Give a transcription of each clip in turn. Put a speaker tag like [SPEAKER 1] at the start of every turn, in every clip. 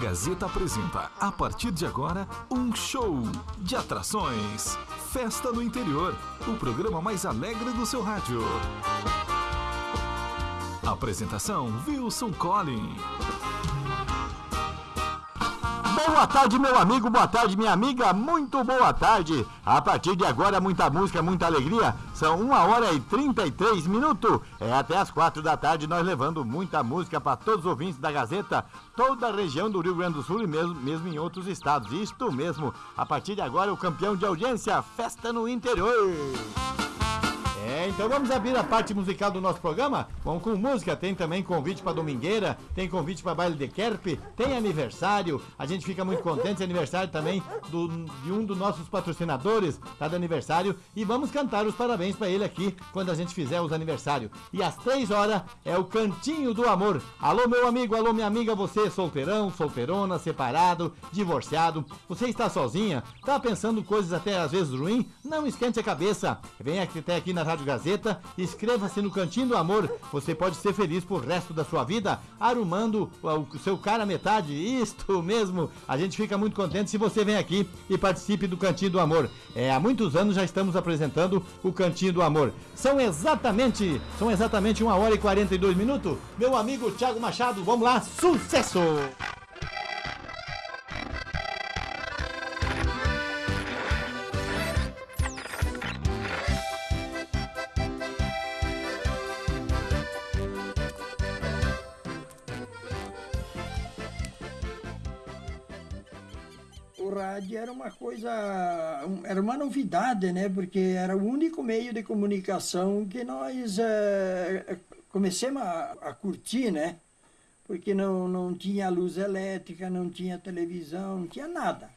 [SPEAKER 1] Gazeta apresenta, a partir de agora, um show de atrações. Festa no Interior, o programa mais alegre do seu rádio. Apresentação Wilson Collin.
[SPEAKER 2] Boa tarde, meu amigo, boa tarde, minha amiga, muito boa tarde. A partir de agora, muita música, muita alegria. São uma hora e 33 minutos. É até as quatro da tarde, nós levando muita música para todos os ouvintes da Gazeta, toda a região do Rio Grande do Sul e mesmo, mesmo em outros estados. Isto mesmo. A partir de agora, o campeão de audiência, Festa no Interior. É, então vamos abrir a parte musical do nosso programa. Vamos com música, tem também convite para domingueira, tem convite para baile de Kerp, tem aniversário. A gente fica muito contente, aniversário também do, de um dos nossos patrocinadores, tá de aniversário. E vamos cantar os parabéns para ele aqui quando a gente fizer os aniversários. E às três horas é o Cantinho do Amor. Alô, meu amigo, alô, minha amiga, você solteirão, solteirona, separado, divorciado. Você está sozinha? Tá pensando coisas até às vezes ruins? Não esquente a cabeça. Vem até aqui na Rádio Gazeta, inscreva-se no Cantinho do Amor. Você pode ser feliz por resto da sua vida arrumando o seu cara metade. Isto mesmo. A gente fica muito contente se você vem aqui e participe do Cantinho do Amor. É, há muitos anos já estamos apresentando o Cantinho do Amor. São exatamente, são exatamente uma hora e 42 minutos. Meu amigo Thiago Machado, vamos lá, sucesso!
[SPEAKER 3] Rádio era uma coisa, era uma novidade, né? Porque era o único meio de comunicação que nós é, começamos a, a, curtir, né? Porque não, não tinha luz elétrica, não tinha televisão, não tinha nada.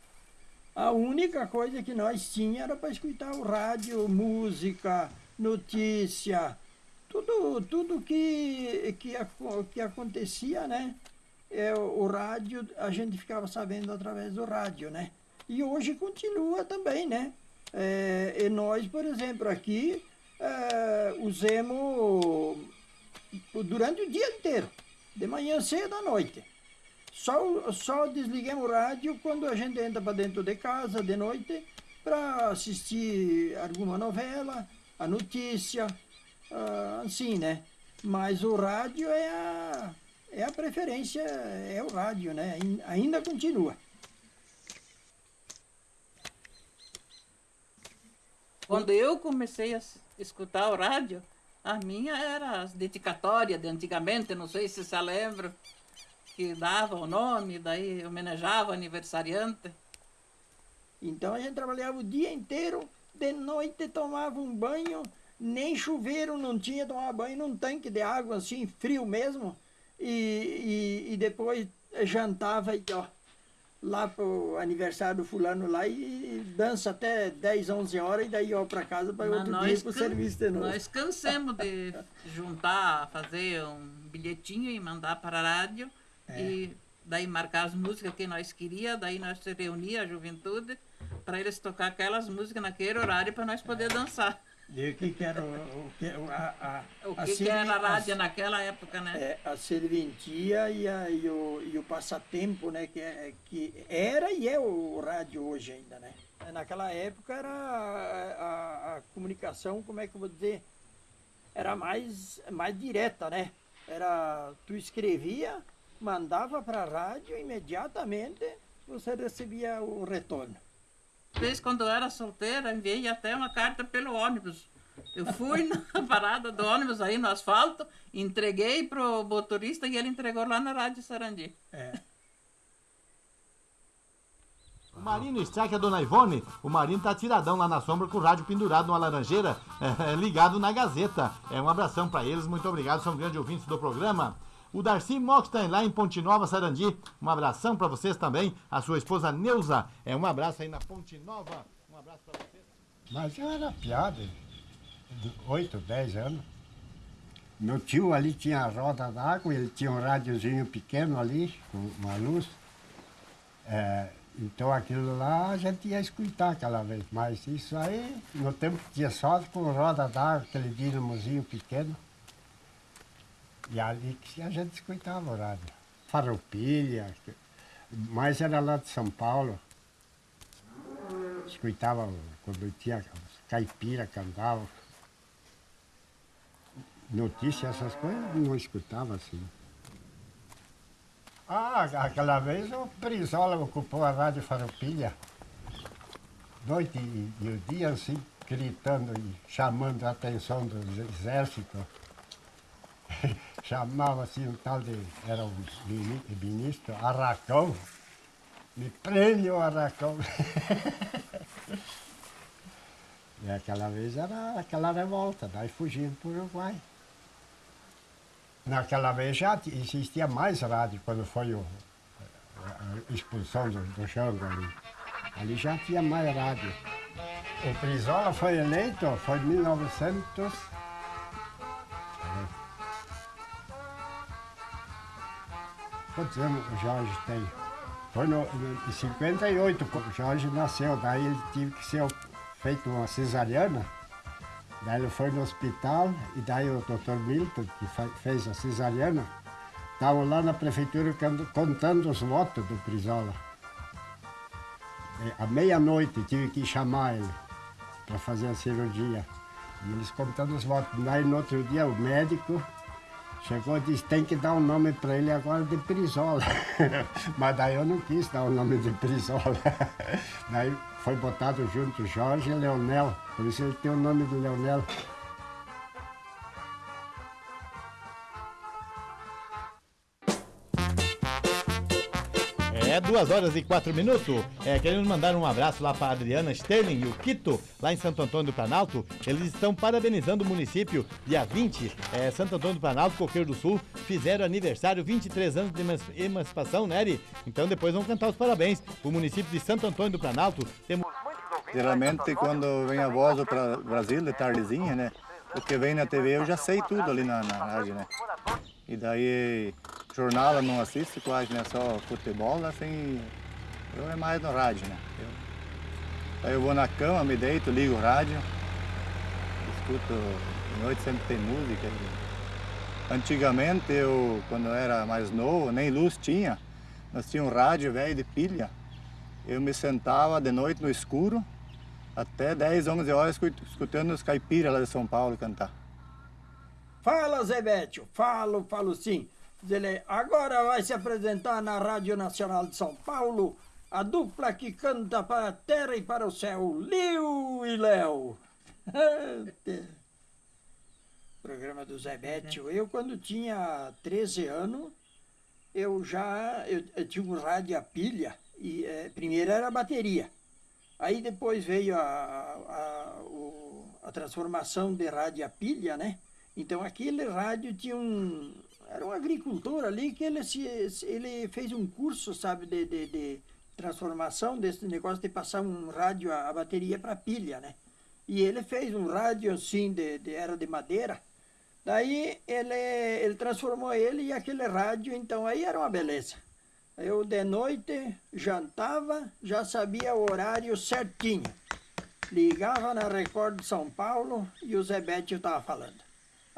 [SPEAKER 3] A única coisa que nós tínhamos era para escutar o rádio, música, notícia, tudo, tudo que, que, que acontecia, né? É, o rádio, a gente ficava sabendo através do rádio, né? E hoje continua também, né? É, e nós, por exemplo, aqui é, usamos durante o dia inteiro, de manhã cedo à noite. Só, só desligamos o rádio quando a gente entra para dentro de casa de noite para assistir alguma novela, a notícia, ah, assim, né? Mas o rádio é a, é a preferência, é o rádio, né? Ainda continua.
[SPEAKER 4] Quando eu comecei a escutar o rádio, a minha era as dedicatórias de antigamente, não sei se você lembra, que dava o nome, daí homenageava o aniversariante.
[SPEAKER 3] Então a gente trabalhava o dia inteiro, de noite tomava um banho, nem chuveiro não tinha, tomava banho num tanque de água assim, frio mesmo e, e, e depois jantava e ó, lá pro aniversário do fulano lá e dança até 10, 11 horas e daí ó para casa para outro dia pro serviço de novo.
[SPEAKER 4] Nós cansamos de juntar, fazer um bilhetinho e mandar para a rádio é. e daí marcar as músicas que nós queria, daí nós se reunia a juventude para eles tocar aquelas músicas naquele horário para nós poder dançar.
[SPEAKER 3] E o que, que era o, o, que, a,
[SPEAKER 4] a, o que, que era a rádio naquela época, né?
[SPEAKER 3] É, a serventia e, a, e, o, e o passatempo, né? Que, é, que era e é o rádio hoje ainda, né? Naquela época era a, a, comunicação, como é que eu vou dizer? Era mais, mais direta, né? Era, tu escrevia, mandava para a rádio, imediatamente você recebia o retorno
[SPEAKER 4] vez, quando eu era solteira, enviei até uma carta pelo ônibus. Eu fui na parada do ônibus aí no asfalto, entreguei pro motorista e ele entregou lá na Rádio Sarandi. É.
[SPEAKER 2] O Marino Strike, a dona Ivone, o Marino tá tiradão lá na sombra com o rádio pendurado numa laranjeira, é, ligado na Gazeta. É um abração para eles, muito obrigado, são grandes ouvintes do programa. O Darcy Mockstein, lá em Ponte Nova, Sarandi. Um abração para vocês também. A sua esposa Neuza. É um abraço aí na Ponte Nova. Um abraço para vocês.
[SPEAKER 5] Mas eu era piada, de 8, 10 anos. Meu tio ali tinha a roda d'água, ele tinha um rádiozinho pequeno ali, com uma luz. É, então aquilo lá a gente ia escutar aquela vez. Mas isso aí, no tempo que tinha só com roda d'água, aquele dinamozinho pequeno. E ali que a gente escutava o rádio. Farroupilha, mais era lá de São Paulo. Escutava quando tinha caipira, cantava. Notícia, essas coisas, não escutava assim. Ah, aquela vez o Brizola ocupou a Rádio Farroupilha. Noite e, e o dia assim, gritando e chamando a atenção do exército. Chamava assim um tal de. Era o ministro Arracão. Me prende o Arracão. e aquela vez era aquela revolta, daí fugindo para o Uruguai. Naquela vez já existia mais rádio quando foi o, a expulsão do, do Jango ali. Ali já tinha mais rádio. O Prisola foi eleito, foi em 1900. Quantos anos o Jorge tem? Foi no, em 58 o Jorge nasceu, daí ele teve que ser feito uma cesariana. Daí ele foi no hospital e daí o doutor Milton, que fez a cesariana, estava lá na prefeitura contando os votos do Prisola. À meia-noite tive que chamar ele para fazer a cirurgia. E eles contando os votos. Daí no outro dia o médico chegou e disse, tem que dar um nome para ele agora de Prisola. Mas daí eu não quis dar o nome de Prisola. daí foi botado junto Jorge Leonel. Por isso ele tem o nome de Leonel.
[SPEAKER 2] Duas horas e quatro minutos. É, querendo mandar um abraço lá para a Adriana Sterling e o Quito, lá em Santo Antônio do Planalto. Eles estão parabenizando o município. Dia 20, é, Santo Antônio do Planalto, Coqueiro do Sul, fizeram aniversário, 23 anos de emancipação, né, Eri? Então depois vamos cantar os parabéns. O município de Santo Antônio do Planalto temos
[SPEAKER 6] Geralmente quando vem a voz para o Brasil, de tardezinha, né? O que vem na TV eu já sei tudo ali na, na rádio, né? E daí jornal eu não assisto quase, né? Só futebol, assim, eu é mais no rádio, né? Eu, aí eu vou na cama, me deito, ligo o rádio, escuto, de noite sempre tem música. Antigamente eu, quando eu era mais novo, nem luz tinha, nós tínhamos um rádio velho de pilha. Eu me sentava de noite no escuro, até 10, 11 horas escutando os caipiras lá de São Paulo cantar.
[SPEAKER 3] Fala, Zé Bétio, falo, falo sim. Ele agora vai se apresentar na Rádio Nacional de São Paulo a dupla que canta para a terra e para o céu, Liu e Léo. Programa do Zé Bétio. Eu, quando tinha 13 anos, eu já eu, eu tinha um rádio a pilha. E, é, primeiro era a bateria. Aí depois veio a, a, o, a transformação de rádio a pilha, né? Então aquele rádio tinha um, era um agricultor ali que ele, se, ele fez um curso, sabe, de, de, de transformação desse negócio de passar um rádio, a, a bateria para pilha, né? E ele fez um rádio assim, de, de, era de madeira. Daí ele, ele transformou ele e aquele rádio, então aí era uma beleza. Eu de noite jantava, já sabia o horário certinho. Ligava na Record de São Paulo e o Zé Bétio estava falando.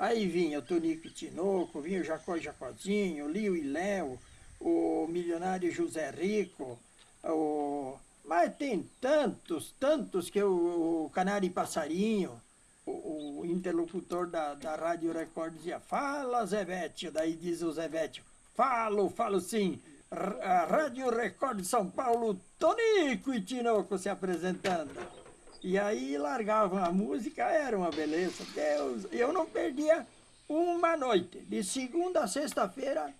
[SPEAKER 3] Aí vinha o Tonico Tinoco, vinha o Jacó Jacozinho, o Lio e Léo, o milionário José Rico, o... mas tem tantos, tantos que o, o Canário Passarinho, o, o, interlocutor da, da Rádio Record dizia, fala Zé Bétio, daí diz o Zé Bétio, falo, falo sim, a Rádio Record de São Paulo, Tonico e Tinoco se apresentando. E aí largavam a música, era uma beleza. Deus, eu não perdia uma noite, de segunda a sexta-feira,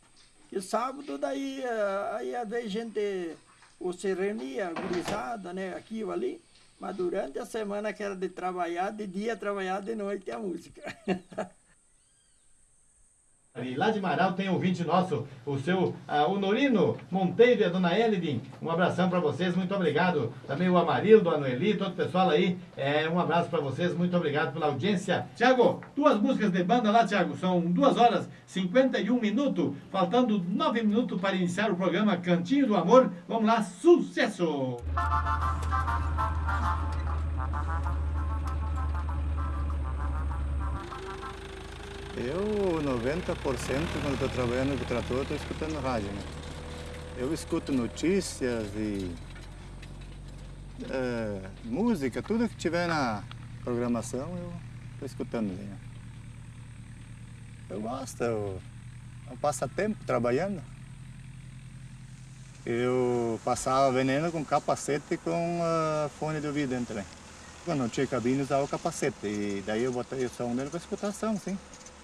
[SPEAKER 3] e sábado daí, eh, aí às vezes a gente ou se reunia, gurizada, né, aqui ou ali, mas durante a semana que era de trabalhar, de dia trabalhar, de noite a música.
[SPEAKER 2] E lá de Marau tem ouvinte nosso, o seu uh, o Norino Monteiro e a dona Elidin. Um abração para vocês, muito obrigado. Também o Amarildo, a Noeli, todo o pessoal aí. É, um abraço para vocês, muito obrigado pela audiência. Tiago, duas músicas de banda lá, Tiago. São duas horas 51 minutos, faltando nove minutos para iniciar o programa Cantinho do Amor. Vamos lá, sucesso!
[SPEAKER 6] Eu, 90% quando estou trabalhando com o trator, estou escutando rádio, né? Eu escuto notícias e é, música, tudo que tiver na programação eu estou escutando. Né? Eu gosto, eu, eu passo tempo trabalhando. Eu passava veneno com capacete e com uh, fone de ouvido dentro também. Quando não tinha cabine, usava o capacete. E daí eu botei o som dele para escutação, sim.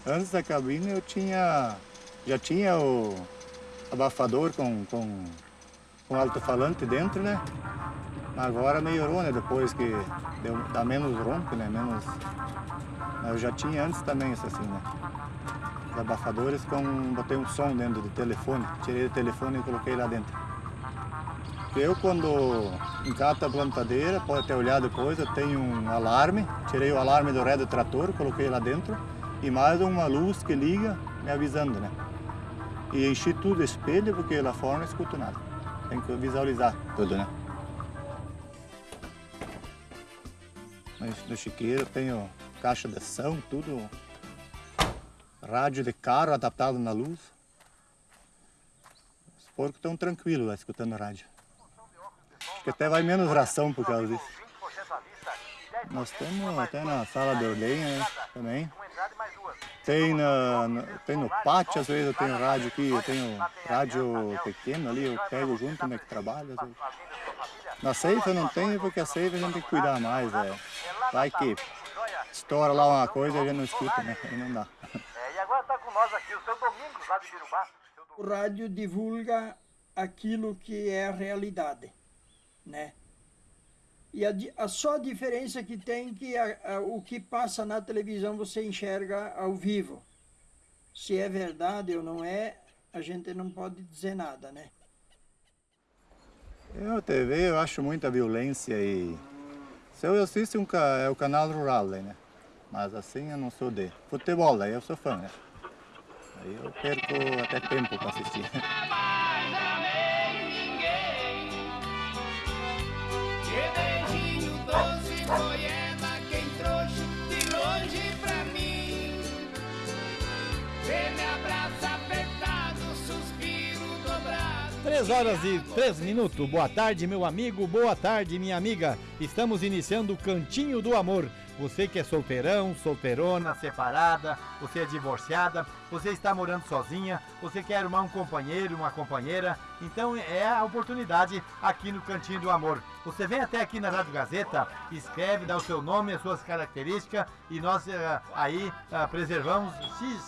[SPEAKER 6] Antes da cabine eu tinha. Já tinha o abafador com, com, com alto-falante dentro, né? Agora melhorou, né? Depois que deu, dá menos ronco, né? Menos. Eu já tinha antes também isso assim, né? Os abafadores com. botei um som dentro do telefone. Tirei o telefone e coloquei lá dentro. Eu quando encato a plantadeira, pode ter olhado depois, eu tenho um alarme, tirei o alarme do ré do trator, coloquei lá dentro e mais uma luz que liga me avisando, né? E enchi tudo espelho porque lá fora não escuto nada. Tem que visualizar tudo, né? Mas no chiqueiro tenho caixa de ação, tudo. Rádio de carro adaptado na luz. Os porcos estão tranquilos lá escutando rádio. Acho que até vai menos ração por causa disso. Nós temos até na sala de ordenha né, também. Tem, na, na, tem no pátio, às vezes eu tenho rádio aqui, eu tenho rádio pequeno ali, eu pego junto onde é que trabalho. Na ceifa não tem porque a ceifa a gente tem que cuidar mais. É. Vai que estoura lá uma coisa e a gente não escuta, né? Aí não dá.
[SPEAKER 7] É, e agora está com nós aqui o seu Domingos, lá de Birubá.
[SPEAKER 3] O rádio divulga aquilo que é a realidade né? E a, a só diferença que tem que a, a, o que passa na televisão você enxerga ao vivo. Se é verdade ou não é, a gente não pode dizer nada, né?
[SPEAKER 6] Eu, TV, eu acho muita violência e... Se eu assisto um, é o canal rural, né? Mas assim eu não sou de futebol, aí eu sou fã, né? Aí eu perco até tempo para assistir.
[SPEAKER 2] Três horas e três minutos. Boa tarde, meu amigo. Boa tarde, minha amiga. Estamos iniciando o Cantinho do Amor. Você que é solteirão, solteirona, separada, você é divorciada, você está morando sozinha, você quer arrumar um companheiro, uma companheira, então é a oportunidade aqui no Cantinho do Amor. Você vem até aqui na Rádio Gazeta, escreve, dá o seu nome, as suas características e nós uh, aí uh, preservamos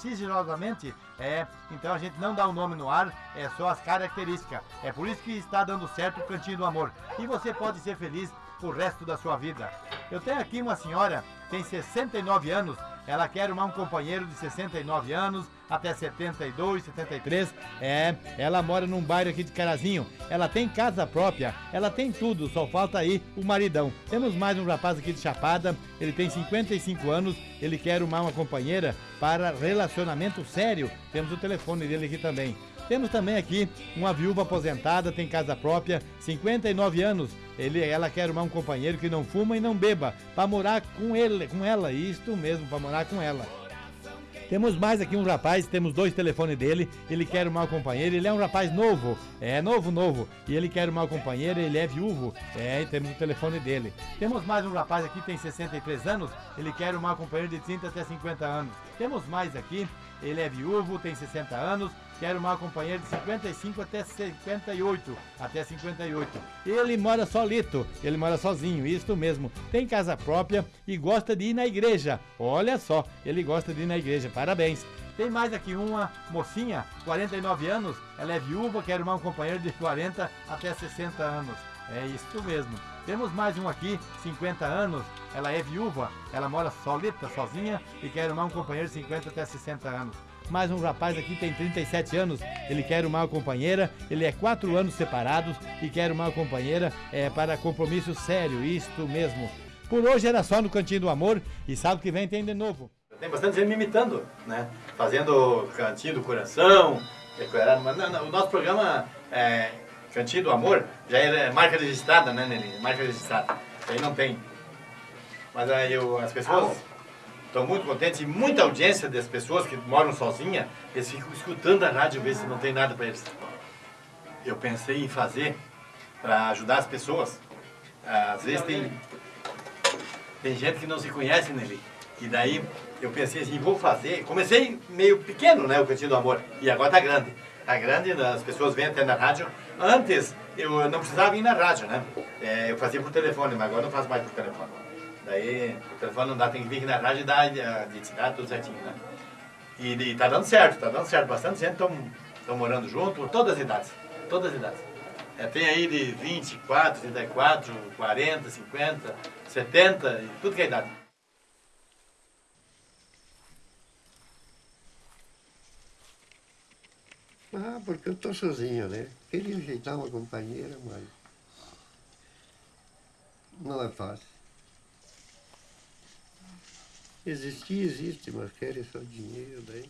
[SPEAKER 2] sigilosamente. É, então a gente não dá o nome no ar, é só as características. É por isso que está dando certo o Cantinho do Amor. E você pode ser feliz o resto da sua vida. Eu tenho aqui uma senhora, tem 69 anos, ela quer arrumar um companheiro de 69 anos, até 72, 73. É, ela mora num bairro aqui de Carazinho. Ela tem casa própria, ela tem tudo, só falta aí o maridão. Temos mais um rapaz aqui de Chapada, ele tem 55 anos, ele quer arrumar uma companheira para relacionamento sério. Temos o telefone dele aqui também. Temos também aqui uma viúva aposentada, tem casa própria, 59 anos. Ele, ela quer arrumar um companheiro que não fuma e não beba, para morar com ele, com ela, isto mesmo, para morar com ela. Temos mais aqui um rapaz, temos dois telefones dele, ele quer uma companheira, ele é um rapaz novo, é novo, novo, e ele quer uma companheira, ele é viúvo, é, temos o telefone dele. Temos mais um rapaz aqui, tem 63 anos, ele quer uma companheira de 30 até 50 anos. Temos mais aqui, ele é viúvo, tem 60 anos, quer uma companheira de 55 até 58, até 58. Ele mora solito, ele mora sozinho, isso mesmo. Tem casa própria e gosta de ir na igreja. Olha só, ele gosta de ir na igreja. Parabéns. Tem mais aqui uma mocinha, 49 anos, ela é viúva, quer arrumar um companheiro de 40 até 60 anos. É isso mesmo. Temos mais um aqui, 50 anos, ela é viúva, ela mora solita, sozinha e quer arrumar um companheiro de 50 até 60 anos mais um rapaz aqui tem 37 anos, ele quer uma companheira, ele é quatro anos separados e quer uma companheira é, para compromisso sério, isto mesmo. Por hoje era só no Cantinho do Amor e sábado que vem tem de novo.
[SPEAKER 8] Tem bastante gente me imitando, né? Fazendo Cantinho do Coração, o nosso programa é, Cantinho do Amor já é marca registrada, né, Nelly? Marca registrada. Aí não tem. Mas aí eu, as pessoas Estou muito contente e muita audiência das pessoas que moram sozinhas, eles ficam escutando a rádio, ver se não tem nada para eles.
[SPEAKER 2] eu pensei em fazer para ajudar as pessoas. Às vezes tem, tem gente que não se conhece nele. E daí eu pensei assim, vou fazer. Comecei meio pequeno, né, o Cantinho do Amor. E agora tá grande. Tá grande, as pessoas vêm até na rádio. Antes eu não precisava ir na rádio, né? É, eu fazia por telefone, mas agora não faço mais por telefone. Daí o telefone não dá, tem que vir aqui na rádio e dar a identidade, tudo certinho, né? E, e tá dando certo, tá dando certo. Bastante gente estão morando junto, todas as idades. Todas as idades. É, tem aí de 24, 34, 40, 50, 70, e tudo que é idade.
[SPEAKER 9] Ah, porque eu estou sozinho, né? Queria ajeitar uma companheira, mas não é fácil. Existir, existe, mas querem só dinheiro daí.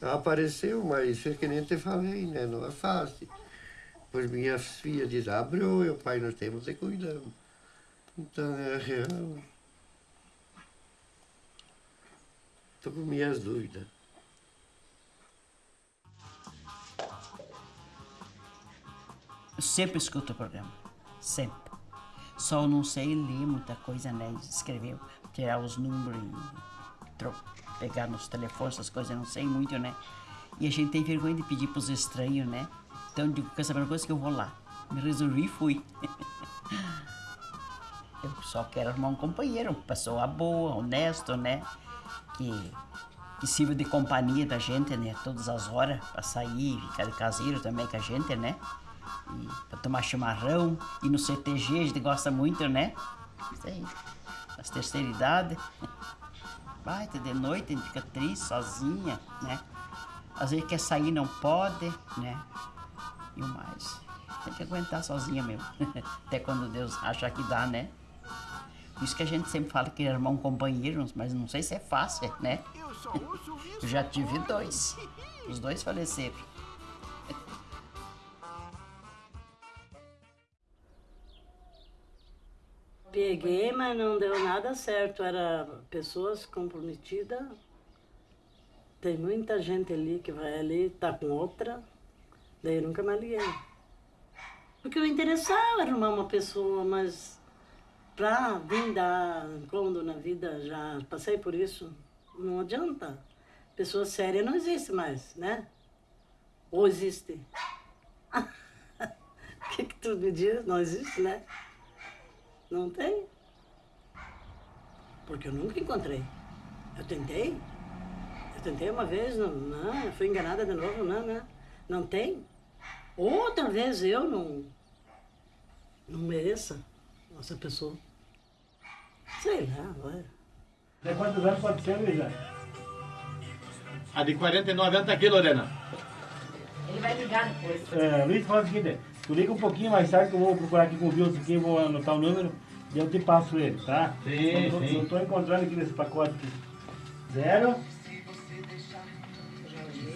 [SPEAKER 9] Apareceu, mas é que nem te falei, né? Não é fácil. Pois minhas filhas dizem, abriu, o pai nós temos de cuidar. Então é real. Estou com minhas dúvidas.
[SPEAKER 10] Eu sempre escuto o programa. Sempre. Só não sei ler muita coisa, né? Escrever, tirar os números pegar nos telefones, essas coisas, não sei muito, né? E a gente tem vergonha de pedir pros estranhos, né? Então eu digo, quer saber uma coisa que eu vou lá. Me resolvi e fui. eu só quero arrumar um companheiro, uma pessoa boa, honesto, né? Que, que sirva de companhia da gente, né? Todas as horas, pra sair, ficar de caseiro também com a gente, né? Pra tomar chimarrão. E no CTG a gente gosta muito, né? Isso aí. As terceira idade. Vai, até de noite a gente fica triste, sozinha, né? Às vezes quer sair, não pode, né? E o mais. Tem que aguentar sozinha mesmo. Até quando Deus achar que dá, né? Por isso que a gente sempre fala que arrumar um companheiro, mas não sei se é fácil, né? Eu já tive dois. Os dois faleceram.
[SPEAKER 11] Peguei, mas não deu nada certo. Era pessoas comprometidas. Tem muita gente ali que vai ali, tá com outra. Daí eu nunca mais liguei. Porque eu interessava arrumar uma pessoa, mas pra vir dar incômodo na vida, já passei por isso, não adianta. Pessoa séria não existe mais, né? Ou existe? O que, que tu me diz? Não existe, né? Não tem. Porque eu nunca encontrei. Eu tentei. Eu tentei uma vez, não, não eu fui enganada de novo, não, não. Não tem. Outra vez eu não, não mereça essa pessoa. Sei lá, olha.
[SPEAKER 12] De quantos anos pode ser, Luísa?
[SPEAKER 2] A de 49 anos tá aqui, Lorena.
[SPEAKER 13] Ele vai ligar depois.
[SPEAKER 12] É, Luiz, fala o seguinte, tu liga um pouquinho mais tarde que eu vou procurar aqui com o Wilson aqui, eu vou anotar o número e eu te passo ele, tá?
[SPEAKER 2] Sim,
[SPEAKER 12] tô,
[SPEAKER 2] sim.
[SPEAKER 12] Não tô encontrando aqui nesse pacote aqui. Zero.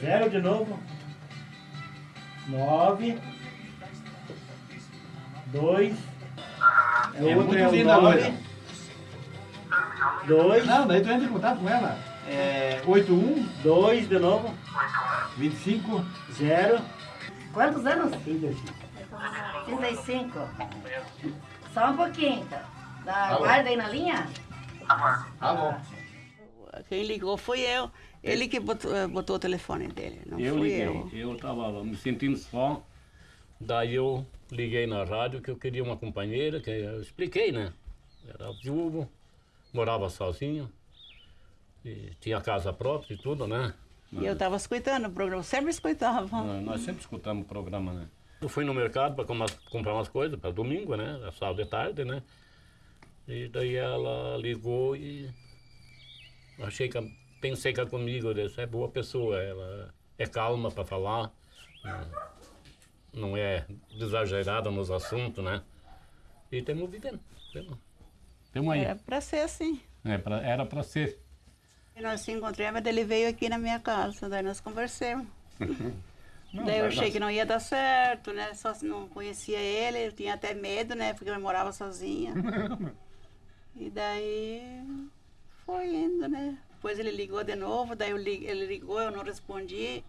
[SPEAKER 12] Zero de novo. Nove. Dois.
[SPEAKER 2] É
[SPEAKER 12] o outro
[SPEAKER 2] muito
[SPEAKER 12] é o nove.
[SPEAKER 2] Loira.
[SPEAKER 12] Dois.
[SPEAKER 2] Não, daí tu entra em contato com ela. É 81
[SPEAKER 12] Dois de novo.
[SPEAKER 2] 25
[SPEAKER 12] Zero.
[SPEAKER 13] Quantos anos?
[SPEAKER 12] 35.
[SPEAKER 13] 35. Só um pouquinho, então. Dá,
[SPEAKER 2] Tá bom.
[SPEAKER 13] guarda aí na linha?
[SPEAKER 2] Tá bom.
[SPEAKER 14] Quem ligou foi eu. Ele que botou, eh, botou o telefone dele, não
[SPEAKER 15] eu
[SPEAKER 14] fui
[SPEAKER 15] liguei,
[SPEAKER 14] eu.
[SPEAKER 15] eu estava me sentindo só, daí eu liguei na rádio que eu queria uma companheira, que eu expliquei, né? Era viúvo, morava sozinho, e tinha casa própria e tudo, né?
[SPEAKER 14] E eu estava escutando o programa, sempre escutava.
[SPEAKER 15] Nós sempre escutamos o programa, né? Eu fui no mercado para comprar umas coisas para domingo, né? Sábado de tarde, né? E daí ela ligou e achei que pensei que ela comigo, disse, é boa pessoa, ela é calma para falar, não é exagerada nos assuntos, né? E estamos vivendo. Temos, temos aí.
[SPEAKER 14] Era para ser assim.
[SPEAKER 15] É, pra- era para ser.
[SPEAKER 14] E nós se encontramos, ele veio aqui na minha casa, daí nós conversamos.
[SPEAKER 15] Não,
[SPEAKER 14] daí eu achei
[SPEAKER 15] dar
[SPEAKER 14] que não ia dar certo, né? Só se não conhecia ele, eu tinha até medo, né? Porque eu morava sozinha. e daí foi indo, né? Depois ele ligou de novo, daí eu li- ele ligou, eu não respondi.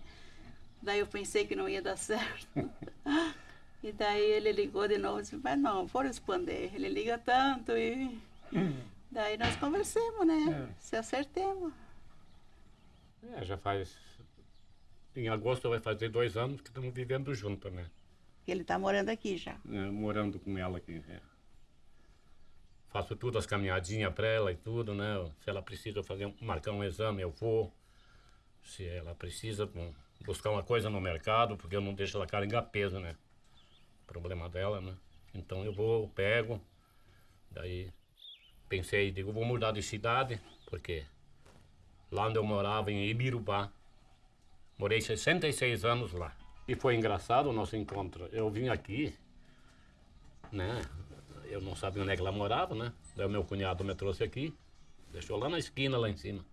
[SPEAKER 14] Daí eu pensei que não ia dar certo. E daí ele ligou de novo e disse, mas não, vou responder. Ele liga tanto e daí nós conversamos, né? Se acertemos.
[SPEAKER 15] É, já faz. Em agosto vai fazer dois anos que estamos vivendo juntos, né?
[SPEAKER 14] Ele tá morando aqui já.
[SPEAKER 15] É, morando com ela aqui. é. Faço tudo, as caminhadinhas para ela e tudo, né? Se ela precisa fazer, marcar um exame, eu vou. Se ela precisa bom, buscar uma coisa no mercado, porque eu não deixo ela carregar peso, né? Problema dela, né? Então eu vou, eu pego. Daí pensei, digo, vou mudar de cidade, porque lá onde eu morava, em Ibirubá, morei 66 anos lá. E foi engraçado o nosso encontro. Eu vim aqui, né? Eu não sabia onde é que ela morava, né? Daí o meu cunhado me trouxe aqui, deixou lá na esquina, lá em cima.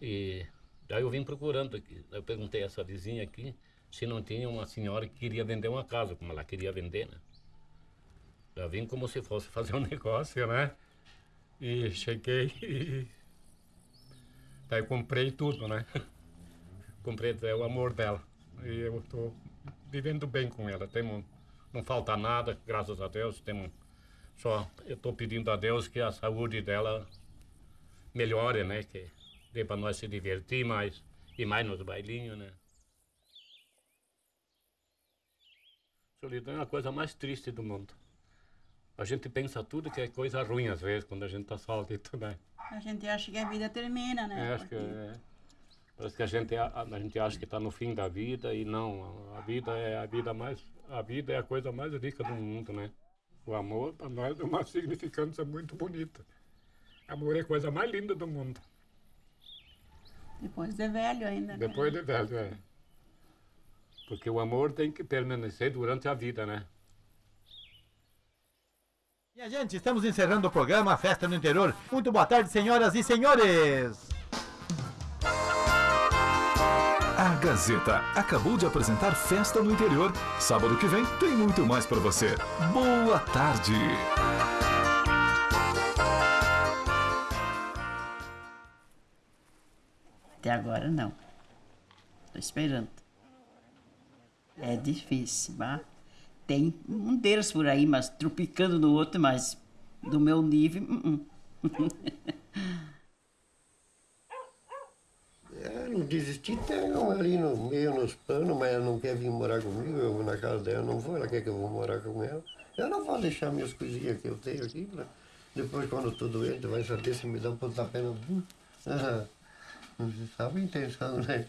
[SPEAKER 15] E daí eu vim procurando aqui. Eu perguntei a essa vizinha aqui se não tinha uma senhora que queria vender uma casa, como ela queria vender, né? Eu vim como se fosse fazer um negócio, né? E cheguei e... Daí comprei tudo, né? Comprei até o amor dela. E eu estou vivendo bem com ela. Temos, não falta nada, graças a Deus. Temos só, eu estou pedindo a Deus que a saúde dela melhore, né? Que dê para nós se divertir mais e mais nos bailinhos, né? Solidão é a coisa mais triste do mundo. A gente pensa tudo que é coisa ruim às vezes quando a gente está solito, né?
[SPEAKER 14] A gente acha que a vida termina, né?
[SPEAKER 15] É, acho que é. Parece que a gente, a, a gente acha que está no fim da vida e não. A vida é a vida mais. A vida é a coisa mais rica do mundo, né? O amor para nós é uma significância muito bonita. Amor é a coisa mais linda do mundo.
[SPEAKER 14] Depois de velho ainda. né?
[SPEAKER 15] Depois de velho, é. Porque o amor tem que permanecer durante a vida, né?
[SPEAKER 2] Minha gente, estamos encerrando o programa Festa no Interior. Muito boa tarde, senhoras e senhores.
[SPEAKER 1] Gazeta acabou de apresentar Festa no Interior. Sábado que vem tem muito mais para você. Boa tarde.
[SPEAKER 10] Até agora não. Tô esperando. É difícil, mas tem um deles por aí, mas tropicando no outro, mas do meu nível. uh-uh.
[SPEAKER 9] É, não desisti, um ali no meio, nos panos, mas ela não quer vir morar comigo, eu vou na casa dela, não vou, ela quer que eu vou morar com ela. Eu não vou deixar minhas coisinhas que eu tenho aqui, pra... depois quando eu estou doente, vai saber se me dá um pontapé no. Ah, Não se sabe a intenção, né?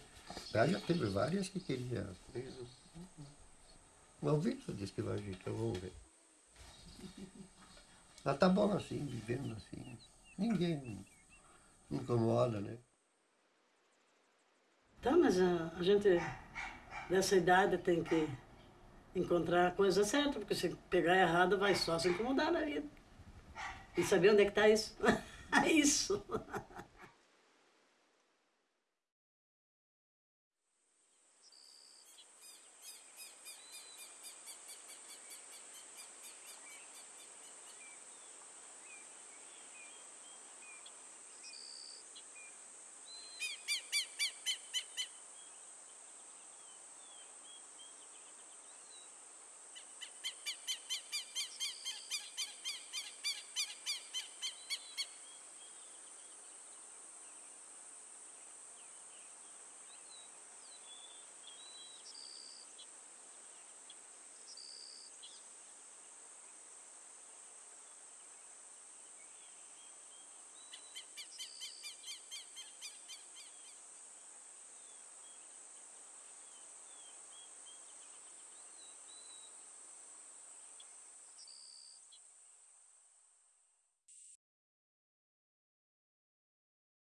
[SPEAKER 9] Ela já teve várias que queria. Mas o disse que vai ajeitar, vamos ver. Ela tá bom assim, vivendo assim. Ninguém incomoda, né?
[SPEAKER 11] Tá, mas a, a gente dessa idade tem que encontrar a coisa certa, porque se pegar errado vai só se incomodar na vida. E saber onde é que tá isso? isso.